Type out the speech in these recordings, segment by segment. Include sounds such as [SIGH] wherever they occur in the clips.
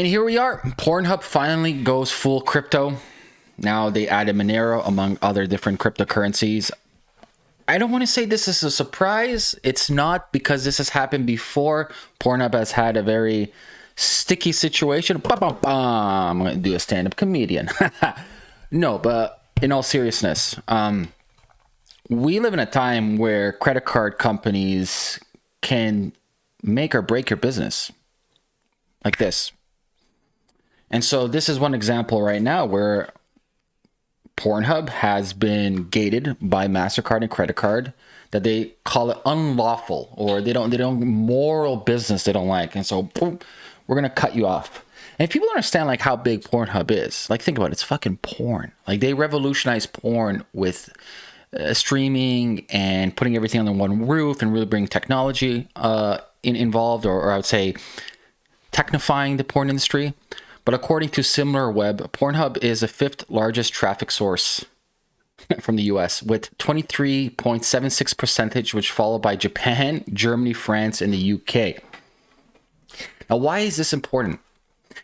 And here we are. Pornhub finally goes full crypto. Now they added Monero among other different cryptocurrencies. I don't want to say this is a surprise. It's not because this has happened before. Pornhub has had a very sticky situation. Bah, bah, bah. I'm going to do a stand up comedian. [LAUGHS] no, but in all seriousness, um, we live in a time where credit card companies can make or break your business like this. And so this is one example right now where Pornhub has been gated by MasterCard and credit card that they call it unlawful or they don't they don't moral business they don't like. And so boom, we're gonna cut you off. And if people understand like how big Pornhub is, like think about it, it's fucking porn. Like they revolutionized porn with uh, streaming and putting everything under one roof and really bringing technology uh, in, involved, or, or I would say technifying the porn industry. But according to SimilarWeb, Pornhub is the fifth largest traffic source [LAUGHS] from the US with 23.76 percentage, which followed by Japan, Germany, France, and the UK. Now, why is this important?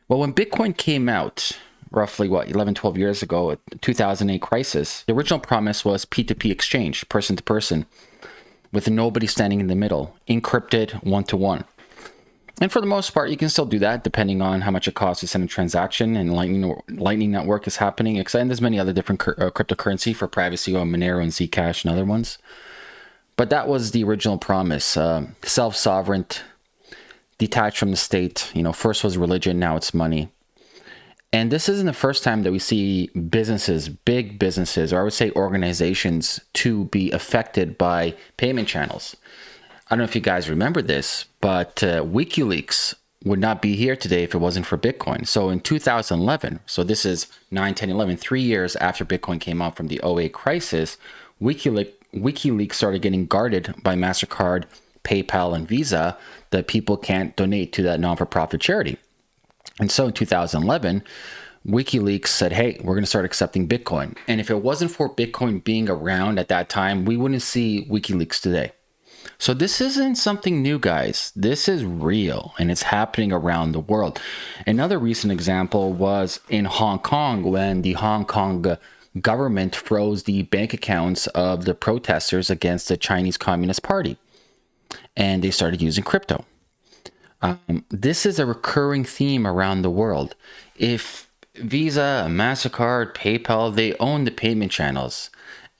Well, when Bitcoin came out, roughly what 11 12 years ago 2008 crisis the original promise was p2p exchange person to person with nobody standing in the middle encrypted one to one and for the most part, you can still do that depending on how much it costs to send a transaction and Lightning Lightning Network is happening. And there's many other different uh, cryptocurrency for privacy on Monero and Zcash and other ones. But that was the original promise: uh, self-sovereign, detached from the state. You know, first was religion, now it's money. And this isn't the first time that we see businesses, big businesses, or I would say organizations, to be affected by payment channels. I don't know if you guys remember this, but uh, WikiLeaks would not be here today if it wasn't for Bitcoin. So in 2011, so this is 9, 10, 11, three years after Bitcoin came out from the 08 crisis, WikiLeaks, WikiLeaks started getting guarded by MasterCard, PayPal, and Visa that people can't donate to that non-for-profit charity. And so in 2011, WikiLeaks said, hey, we're going to start accepting Bitcoin. And if it wasn't for Bitcoin being around at that time, we wouldn't see WikiLeaks today. So this isn't something new, guys. This is real and it's happening around the world. Another recent example was in Hong Kong when the Hong Kong government froze the bank accounts of the protesters against the Chinese Communist Party. And they started using crypto. Um, this is a recurring theme around the world. If Visa, MasterCard, PayPal, they own the payment channels.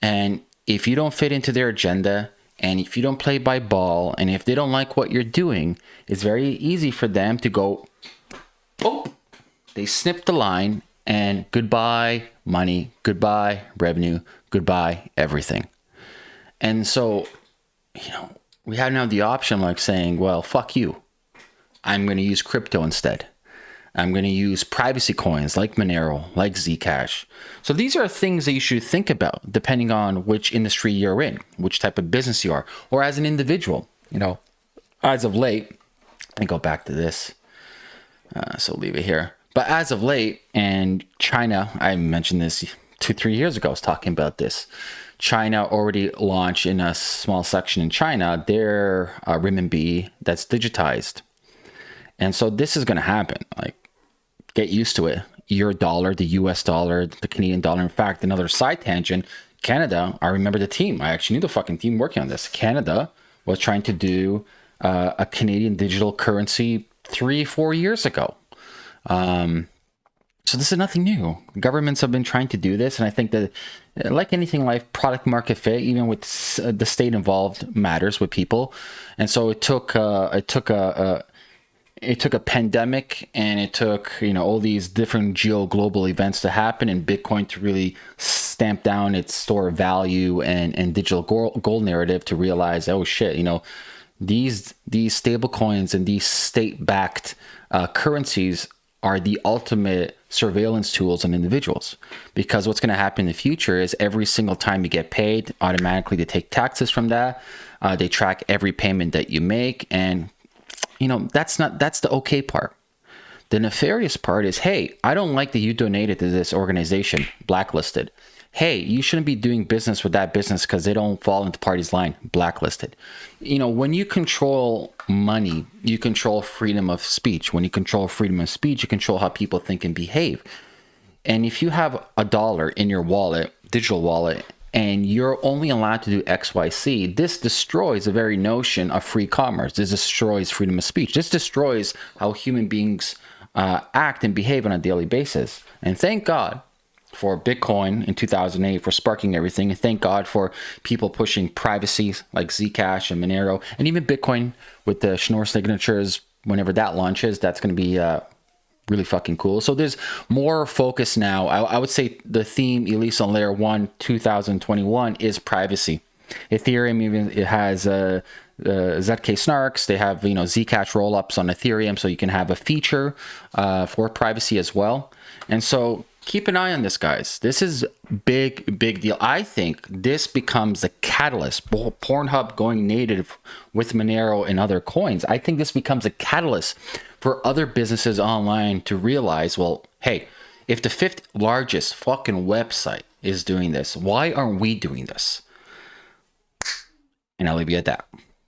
And if you don't fit into their agenda, and if you don't play by ball, and if they don't like what you're doing, it's very easy for them to go, oh, they snip the line and goodbye money, goodbye revenue, goodbye everything. And so, you know, we have now the option like saying, well, fuck you. I'm going to use crypto instead. I'm going to use privacy coins like Monero, like Zcash. So these are things that you should think about depending on which industry you're in, which type of business you are, or as an individual. You know, as of late, let me go back to this. Uh, so leave it here. But as of late, and China, I mentioned this two, three years ago, I was talking about this. China already launched in a small section in China their uh, renminbi that's digitized. And so this is going to happen. Like get used to it. Your dollar, the US dollar, the Canadian dollar. In fact, another side tangent Canada, I remember the team. I actually knew the fucking team working on this. Canada was trying to do uh, a Canadian digital currency three, four years ago. Um, so this is nothing new. Governments have been trying to do this, and I think that, like anything like product market fit, even with the state involved, matters with people. And so it took uh, it took a it took a pandemic and it took you know all these different geo global events to happen and bitcoin to really stamp down its store of value and and digital gold, gold narrative to realize oh shit you know these these stable coins and these state backed uh, currencies are the ultimate surveillance tools on individuals. Because what's going to happen in the future is every single time you get paid automatically they take taxes from that uh, they track every payment that you make and you know, that's not that's the okay part. The nefarious part is, hey, I don't like that you donated to this organization, blacklisted. hey, you shouldn't be doing business with that business because they don't fall into party's line, blacklisted. You know, when you control money, you control freedom of speech. When you control freedom of speech, you control how people think and behave. And if you have a dollar in your wallet, digital wallet, and you're only allowed to do XYC, this destroys the very notion of free commerce. This destroys freedom of speech. This destroys how human beings uh, act and behave on a daily basis. And thank God for Bitcoin in 2008 for sparking everything. And thank God for people pushing privacy like Zcash and Monero, and even Bitcoin with the Schnorr signatures. Whenever that launches, that's going to be uh, really fucking cool. So there's more focus now. I, I would say the theme, at least on layer one, 2021, is privacy. Ethereum even it has uh, uh, ZK snarks. They have you know ZK rollups on Ethereum, so you can have a feature uh, for privacy as well. And so keep an eye on this, guys. This is big, big deal. I think this becomes a catalyst. Pornhub going native with Monero and other coins. I think this becomes a catalyst for other businesses online to realize, well, hey, if the fifth largest fucking website is doing this, why aren't we doing this? And I'll leave you at that.